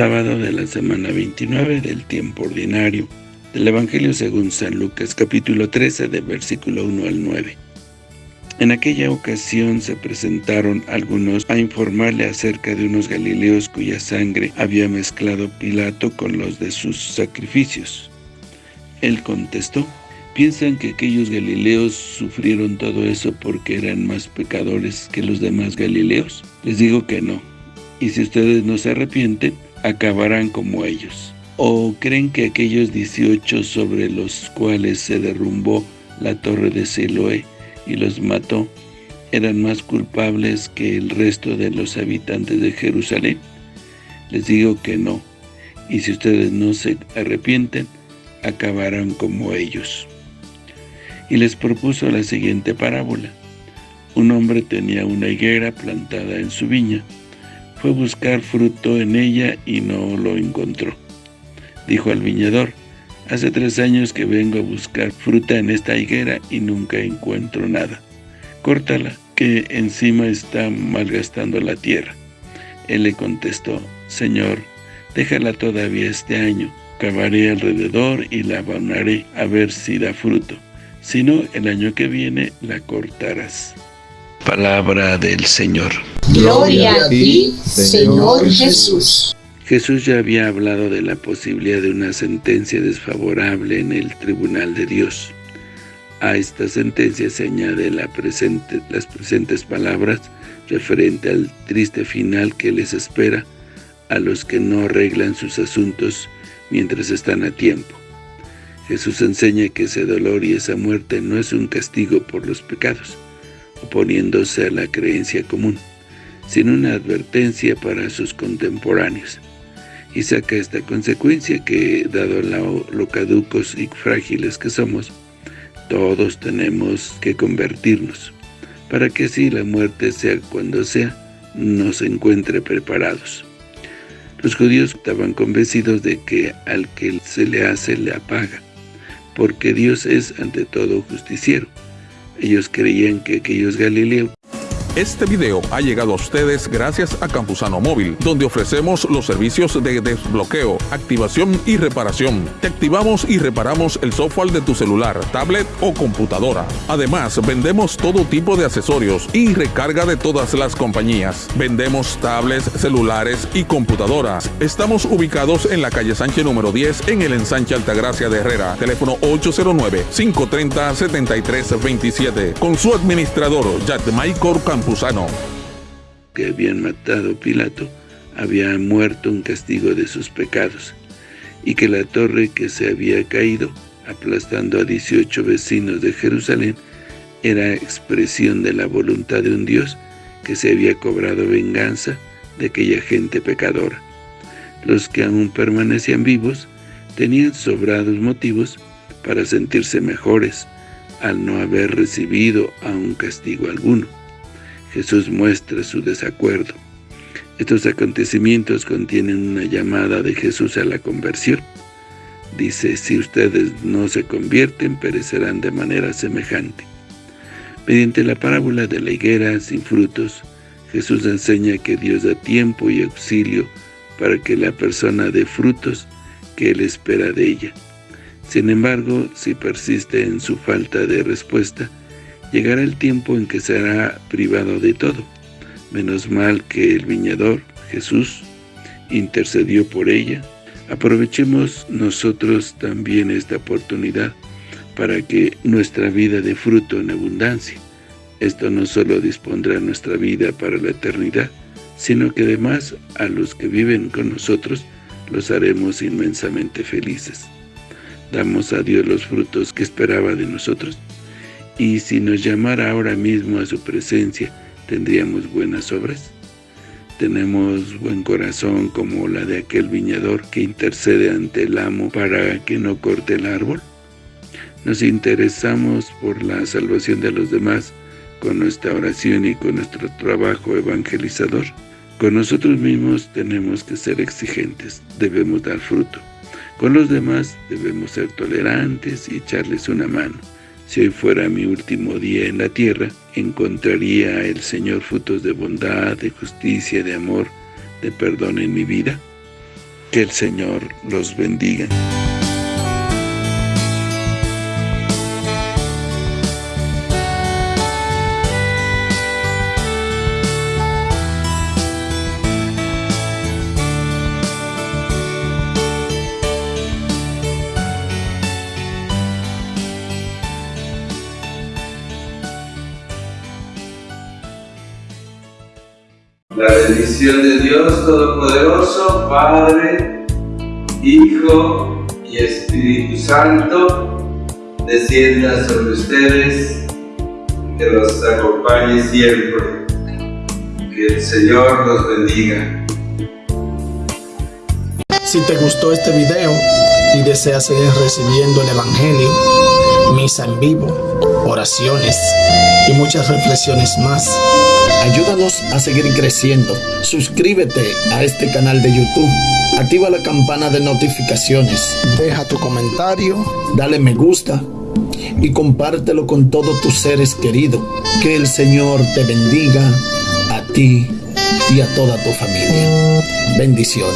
sábado de la semana 29 del tiempo ordinario, del Evangelio según San Lucas, capítulo 13, de versículo 1 al 9. En aquella ocasión se presentaron algunos a informarle acerca de unos galileos cuya sangre había mezclado Pilato con los de sus sacrificios. Él contestó, ¿piensan que aquellos galileos sufrieron todo eso porque eran más pecadores que los demás galileos? Les digo que no, y si ustedes no se arrepienten, acabarán como ellos. ¿O creen que aquellos 18 sobre los cuales se derrumbó la torre de Siloé y los mató, eran más culpables que el resto de los habitantes de Jerusalén? Les digo que no, y si ustedes no se arrepienten, acabarán como ellos. Y les propuso la siguiente parábola. Un hombre tenía una higuera plantada en su viña, fue buscar fruto en ella y no lo encontró. Dijo al viñador, hace tres años que vengo a buscar fruta en esta higuera y nunca encuentro nada. Córtala, que encima está malgastando la tierra. Él le contestó, Señor, déjala todavía este año, cavaré alrededor y la abonaré a ver si da fruto. Si no, el año que viene la cortarás. Palabra del Señor. Gloria a ti, Señor Jesús. Jesús ya había hablado de la posibilidad de una sentencia desfavorable en el tribunal de Dios. A esta sentencia se añade la presente, las presentes palabras referente al triste final que les espera a los que no arreglan sus asuntos mientras están a tiempo. Jesús enseña que ese dolor y esa muerte no es un castigo por los pecados, oponiéndose a la creencia común, sino una advertencia para sus contemporáneos. Y saca esta consecuencia que, dado lo, caducos y frágiles que somos, todos tenemos que convertirnos, para que así la muerte, sea cuando sea, nos encuentre preparados. Los judíos estaban convencidos de que al que se le hace le apaga, porque Dios es ante todo justiciero, ellos creían que aquellos galileos este video ha llegado a ustedes gracias a Campusano Móvil, donde ofrecemos los servicios de desbloqueo, activación y reparación. Te activamos y reparamos el software de tu celular, tablet o computadora. Además, vendemos todo tipo de accesorios y recarga de todas las compañías. Vendemos tablets, celulares y computadoras. Estamos ubicados en la calle Sánchez número 10 en el ensanche Altagracia de Herrera. Teléfono 809-530-7327. Con su administrador, Maykor Que habían matado Pilato había muerto en castigo de sus pecados, y que la torre que se había caído, aplastando a 18 vecinos de Jerusalén, era expresión de la voluntad de un Dios que se había cobrado venganza de aquella gente pecadora. Los que aún permanecían vivos tenían sobrados motivos para sentirse mejores al no haber recibido aún castigo alguno. Jesús muestra su desacuerdo. Estos acontecimientos contienen una llamada de Jesús a la conversión. Dice, si ustedes no se convierten, perecerán de manera semejante. Mediante la parábola de la higuera sin frutos, Jesús enseña que Dios da tiempo y auxilio para que la persona dé frutos que Él espera de ella. Sin embargo, si persiste en su falta de respuesta, llegará el tiempo en que será privado de todo. Menos mal que el viñador, Jesús, intercedió por ella. Aprovechemos nosotros también esta oportunidad para que nuestra vida dé fruto en abundancia. Esto no solo dispondrá nuestra vida para la eternidad, sino que además a los que viven con nosotros los haremos inmensamente felices. Damos a Dios los frutos que esperaba de nosotros. Y si nos llamara ahora mismo a su presencia, ¿tendríamos buenas obras? ¿Tenemos buen corazón como la de aquel viñador que intercede ante el amo para que no corte el árbol? ¿Nos interesamos por la salvación de los demás con nuestra oración y con nuestro trabajo evangelizador? Con nosotros mismos tenemos que ser exigentes, debemos dar fruto. Con los demás debemos ser tolerantes y echarles una mano. Si hoy fuera mi último día en la tierra, ¿encontraría el Señor frutos de bondad, de justicia, de amor, de perdón en mi vida? Que el Señor los bendiga. La bendición de Dios Todopoderoso, Padre, Hijo y Espíritu Santo, descienda sobre ustedes, que los acompañe siempre. Que el Señor los bendiga. Si te gustó este video y deseas seguir recibiendo el Evangelio, misa en vivo, oraciones y muchas reflexiones más, ayúdanos a seguir creciendo. Suscríbete a este canal de YouTube. Activa la campana de notificaciones. Deja tu comentario, dale me gusta y compártelo con todos tus seres queridos. Que el Señor te bendiga a ti y a toda tu familia. Bendiciones.